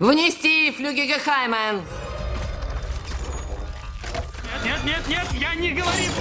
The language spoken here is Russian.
Внести флюгига Хаймен. Нет, нет, нет, я не говорил.